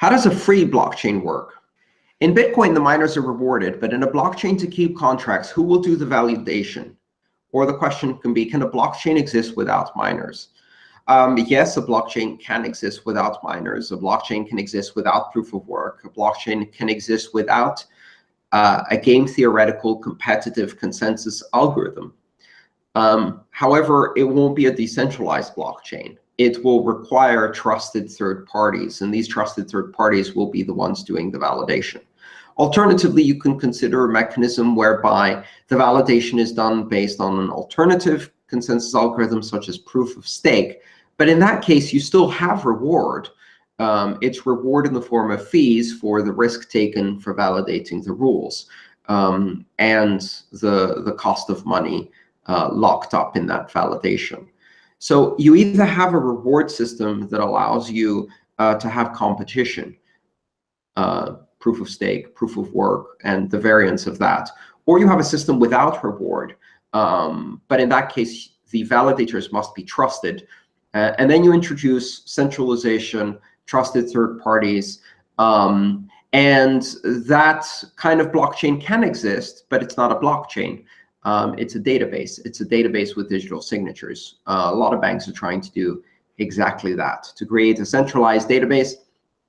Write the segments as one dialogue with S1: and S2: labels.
S1: How does a free blockchain work? In Bitcoin, the miners are rewarded, but in a blockchain to keep contracts, who will do the validation? Or the question can be, can a blockchain exist without miners? Um, yes, a blockchain can exist without miners. A blockchain can exist without proof of work. A blockchain can exist without uh, a game theoretical competitive consensus algorithm. Um, however, it won't be a decentralized blockchain it will require trusted third parties, and these trusted third parties will be the ones doing the validation. Alternatively, you can consider a mechanism whereby the validation is done based on an alternative consensus algorithm, such as proof of stake. But in that case, you still have reward. Um, it's reward in the form of fees for the risk taken for validating the rules um, and the, the cost of money uh, locked up in that validation. So you either have a reward system that allows you uh, to have competition, uh, proof of stake, proof of work, and the variance of that, or you have a system without reward. Um, but in that case, the validators must be trusted. Uh, and then you introduce centralization, trusted third parties, um, and that kind of blockchain can exist, but it's not a blockchain. Um, it's a database. It's a database with digital signatures. Uh, a lot of banks are trying to do exactly that, to create a centralized database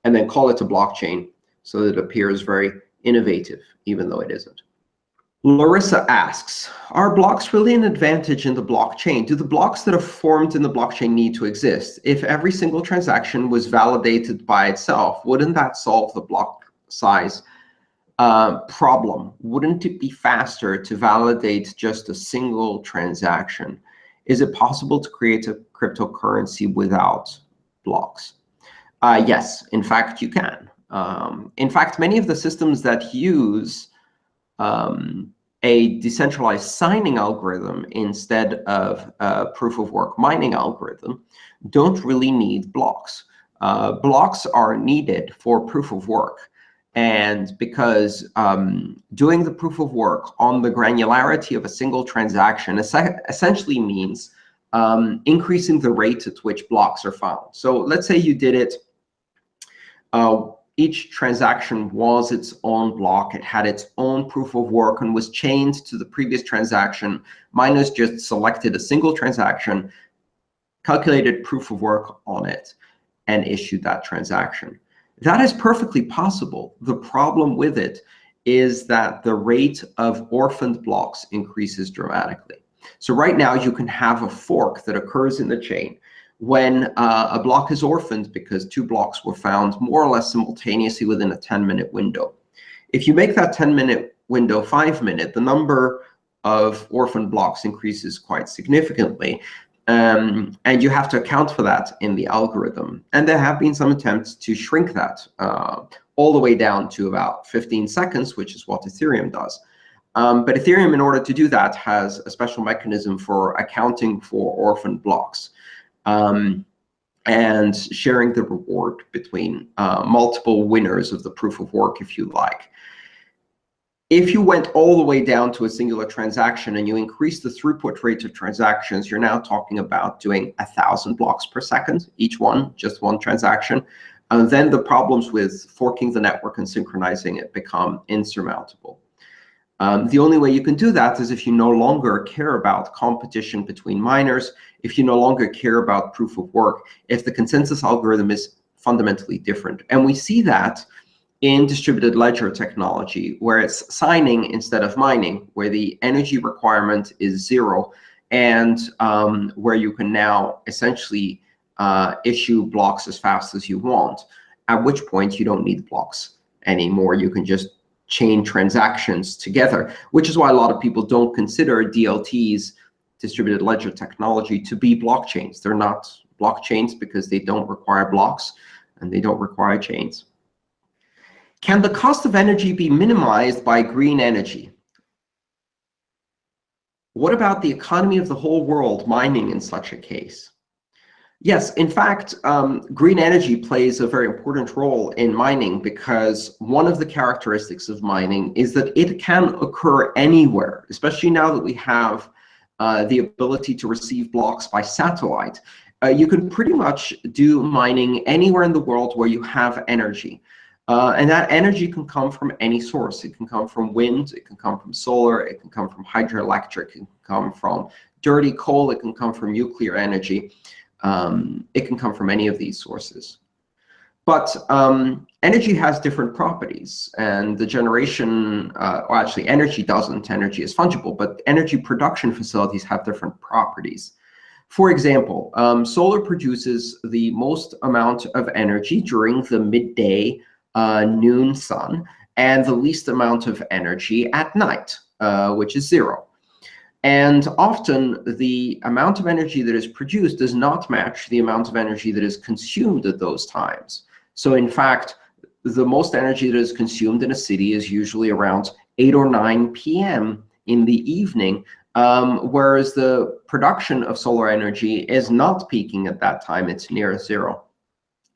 S1: and then call it a blockchain so that it appears very innovative, even though it isn't. Larissa asks, are blocks really an advantage in the blockchain? Do the blocks that are formed in the blockchain need to exist? If every single transaction was validated by itself, wouldn't that solve the block size uh, problem. Wouldn't it be faster to validate just a single transaction? Is it possible to create a cryptocurrency without blocks? Uh, yes, in fact, you can. Um, in fact, many of the systems that use um, a decentralized signing algorithm instead of a proof of work mining algorithm don't really need blocks. Uh, blocks are needed for proof of work. And because um, doing the proof of work on the granularity of a single transaction essentially means um, increasing the rate at which blocks are found. So let's say you did it, uh, each transaction was its own block. It had its own proof of work and was chained to the previous transaction. Miners just selected a single transaction, calculated proof of work on it, and issued that transaction. That is perfectly possible. The problem with it is that the rate of orphaned blocks increases dramatically. So right now, you can have a fork that occurs in the chain when uh, a block is orphaned because two blocks were found more or less simultaneously within a 10-minute window. If you make that 10-minute window 5-minute, the number of orphaned blocks increases quite significantly. Um, and you have to account for that in the algorithm. And there have been some attempts to shrink that uh, all the way down to about 15 seconds, which is what Ethereum does. Um, but Ethereum, in order to do that, has a special mechanism for accounting for orphan blocks um, and sharing the reward between uh, multiple winners of the proof of work, if you like. If you went all the way down to a singular transaction and you increase the throughput rate of transactions, you're now talking about doing 1,000 blocks per second, each one, just one transaction. And then the problems with forking the network and synchronizing it become insurmountable. Um, the only way you can do that is if you no longer care about competition between miners, if you no longer care about proof of work, if the consensus algorithm is fundamentally different. And we see that in distributed ledger technology, where it's signing instead of mining, where the energy requirement is zero, and um, where you can now essentially uh, issue blocks as fast as you want, at which point you don't need blocks anymore. You can just chain transactions together, which is why a lot of people don't consider DLTs, distributed ledger technology, to be blockchains. They're not blockchains because they don't require blocks and they don't require chains. Can the cost of energy be minimized by green energy? What about the economy of the whole world mining in such a case? Yes, in fact, um, green energy plays a very important role in mining because one of the characteristics of mining is that it can occur anywhere, especially now that we have uh, the ability to receive blocks by satellite. uh, you can pretty much do mining anywhere in the world where you have energy. Uh, and that energy can come from any source. It can come from wind, it can come from solar, it can come from hydroelectric, it can come from dirty coal, it can come from nuclear energy. Um, it can come from any of these sources. But um, energy has different properties, and the generation, uh, or actually energy doesn't, energy is fungible, but energy production facilities have different properties. For example, um, solar produces the most amount of energy during the midday uh, noon sun, and the least amount of energy at night, uh, which is zero. And often, the amount of energy that is produced does not match the amount of energy that is consumed at those times. So in fact, the most energy that is consumed in a city is usually around 8 or 9 p.m. in the evening, um, whereas the production of solar energy is not peaking at that time. It's near zero.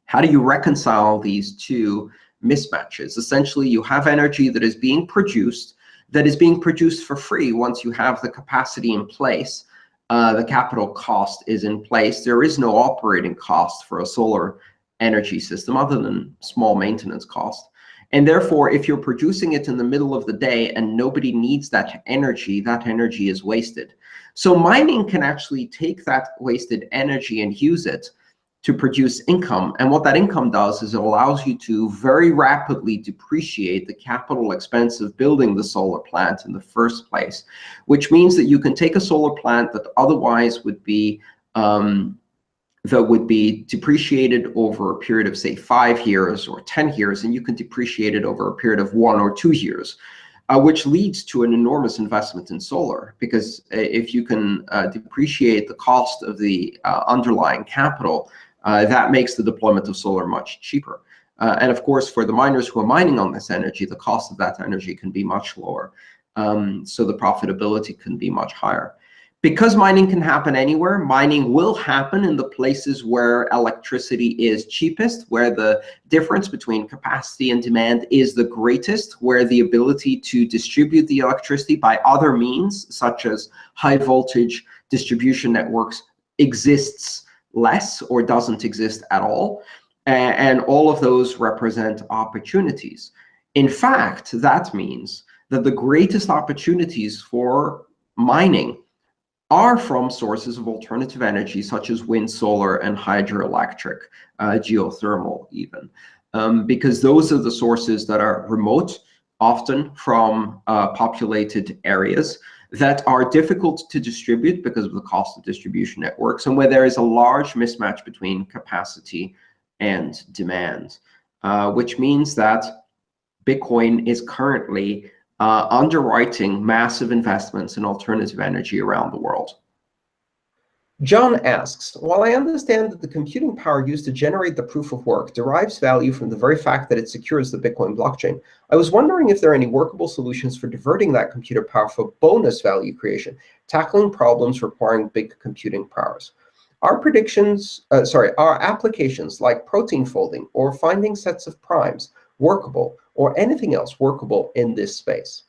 S1: How do you reconcile these two mismatches? Essentially, you have energy that is being produced, that is being produced for free once you have the capacity in place. Uh, the capital cost is in place. There is no operating cost for a solar energy system other than small maintenance cost. And therefore, if you're producing it in the middle of the day and nobody needs that energy, that energy is wasted. So mining can actually take that wasted energy and use it to produce income. And what that income does is it allows you to very rapidly depreciate the capital expense of building the solar plant in the first place, which means that you can take a solar plant that otherwise would be um, that would be depreciated over a period of, say, five years or 10 years, and you can depreciate it over a period of one or two years, uh, which leads to an enormous investment in solar. Because uh, if you can uh, depreciate the cost of the uh, underlying capital, that makes the deployment of solar much cheaper. Uh, and of course, for the miners who are mining on this energy, the cost of that energy can be much lower. Um, so the profitability can be much higher. Because mining can happen anywhere, mining will happen in the places where electricity is cheapest, where the difference between capacity and demand is the greatest, where the ability to distribute the electricity by other means, such as high voltage distribution networks, exists less or doesn't exist at all. And all of those represent opportunities. In fact, that means that the greatest opportunities for mining are from sources of alternative energy, such as wind, solar, and hydroelectric, uh, geothermal even, um, because those are the sources that are remote, often from uh, populated areas, that are difficult to distribute because of the cost of distribution networks, and where there is a large mismatch between capacity and demand, uh, which means that Bitcoin is currently uh, underwriting massive investments in alternative energy around the world. John asks, while I understand that the computing power used to generate the proof of work derives value from the very fact that it secures the Bitcoin blockchain, I was wondering if there are any workable solutions for diverting that computer power for bonus value creation, tackling problems requiring big computing powers. Our predictions, uh, sorry, our applications like protein folding or finding sets of primes workable or anything else workable in this space?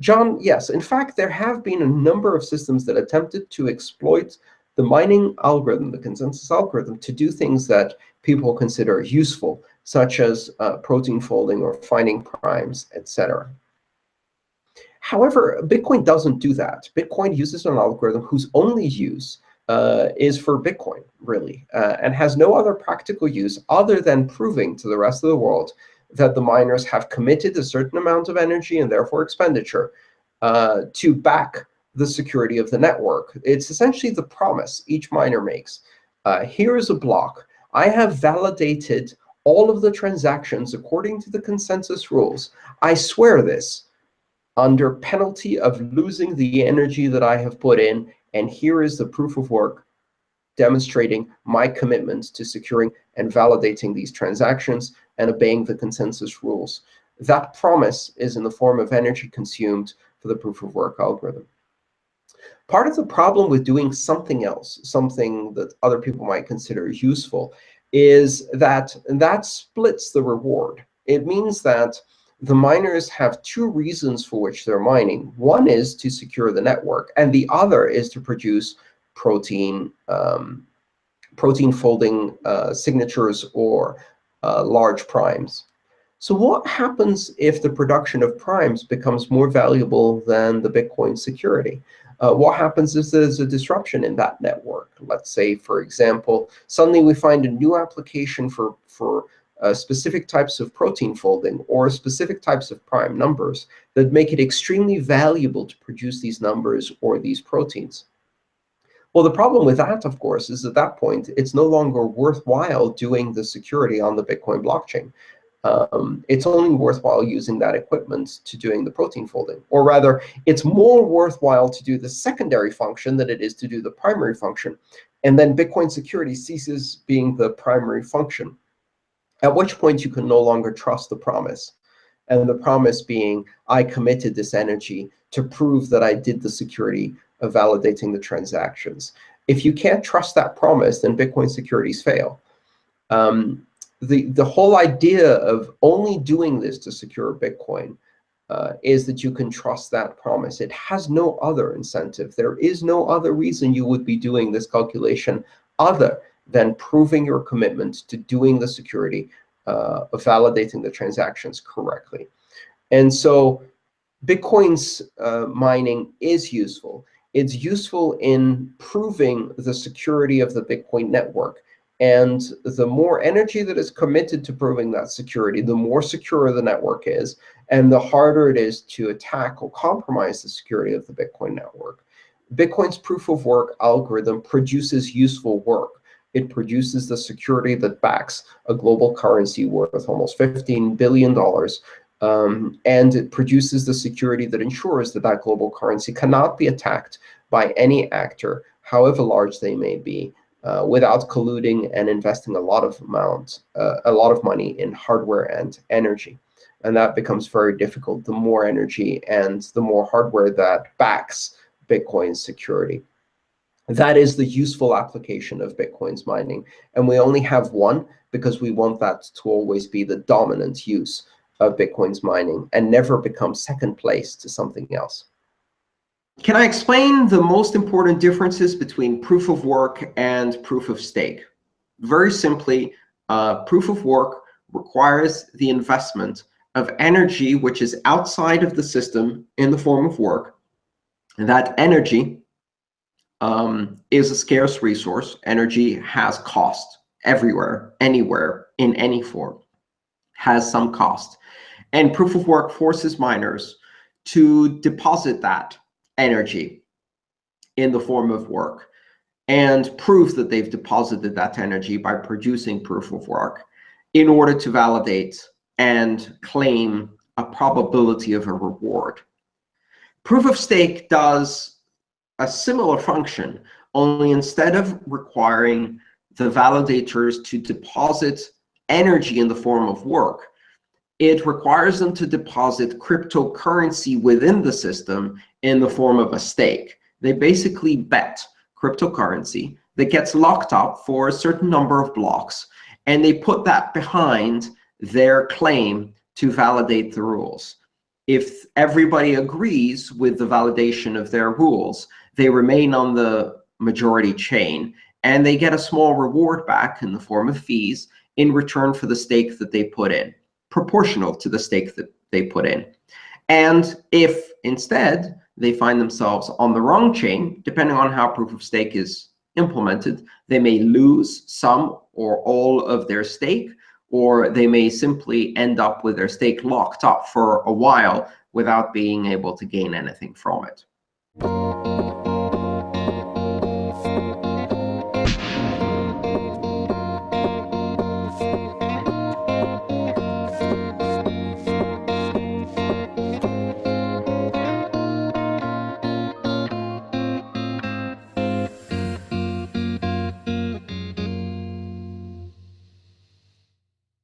S1: John, yes. In fact, there have been a number of systems that attempted to exploit the mining algorithm, the consensus algorithm, to do things that people consider useful, such as uh, protein folding or finding primes, etc. However, Bitcoin doesn't do that. Bitcoin uses an algorithm whose only use uh, is for Bitcoin, really, uh, and has no other practical use other than proving to the rest of the world that the miners have committed a certain amount of energy and therefore expenditure uh, to back the security of the network. It's essentially the promise each miner makes. Uh, here is a block. I have validated all of the transactions according to the consensus rules. I swear this under penalty of losing the energy that I have put in. And here is the proof of work demonstrating my commitment to securing and validating these transactions and obeying the consensus rules. That promise is in the form of energy consumed for the proof of work algorithm. Part of the problem with doing something else, something that other people might consider useful, is that that splits the reward. It means that the miners have two reasons for which they're mining. One is to secure the network, and the other is to produce protein um, protein folding uh, signatures or uh, large primes. So what happens if the production of primes becomes more valuable than the Bitcoin security? Uh, what happens if there's a disruption in that network? Let's say, for example, suddenly we find a new application for, for uh, specific types of protein folding or specific types of prime numbers that make it extremely valuable to produce these numbers or these proteins. Well, the problem with that, of course, is at that point, it's no longer worthwhile doing the security on the Bitcoin blockchain. Um, it's only worthwhile using that equipment to doing the protein folding. Or rather, it's more worthwhile to do the secondary function than it is to do the primary function. And then Bitcoin security ceases being the primary function, at which point you can no longer trust the promise. And the promise being, I committed this energy to prove that I did the security of validating the transactions. If you can't trust that promise, then Bitcoin securities fail. Um, the, the whole idea of only doing this to secure Bitcoin uh, is that you can trust that promise. It has no other incentive. There is no other reason you would be doing this calculation other than proving your commitment to doing the security uh, of validating the transactions correctly. And so Bitcoin's uh, mining is useful it's useful in proving the security of the Bitcoin network. And the more energy that is committed to proving that security, the more secure the network is, and the harder it is to attack or compromise the security of the Bitcoin network. Bitcoin's proof of work algorithm produces useful work. It produces the security that backs a global currency worth almost $15 billion um, and it produces the security that ensures that that global currency cannot be attacked by any actor, however large they may be, uh, without colluding and investing a lot of amount, uh, a lot of money in hardware and energy. And that becomes very difficult the more energy and the more hardware that backs Bitcoin's security. That is the useful application of Bitcoin's mining. And we only have one because we want that to always be the dominant use of Bitcoin's mining and never become second place to something else.
S2: Can I explain the most important differences between proof of work and proof of stake? Very simply, uh, proof of work requires the investment of energy which is outside of the system in the form of work. And that energy um, is a scarce resource. Energy has cost everywhere, anywhere, in any form, has some cost. And proof of work forces miners to deposit that energy in the form of work and prove that they've deposited that energy by producing proof of work in order to validate and claim a probability of a reward. Proof of stake does a similar function, only instead of requiring the validators to deposit energy in the form of work, it requires them to deposit cryptocurrency within the system in the form of a stake. They basically bet cryptocurrency that gets locked up for a certain number of blocks, and they put that behind their claim to validate the rules. If everybody agrees with the validation of their rules, they remain on the majority chain, and they get a small reward back in the form of fees in return for the stake that they put in proportional to the stake that they put in. And if instead they find themselves on the wrong chain, depending on how proof of stake is implemented, they may lose some or all of their stake, or they may simply end up with their stake locked up for a while without being able to gain anything from it.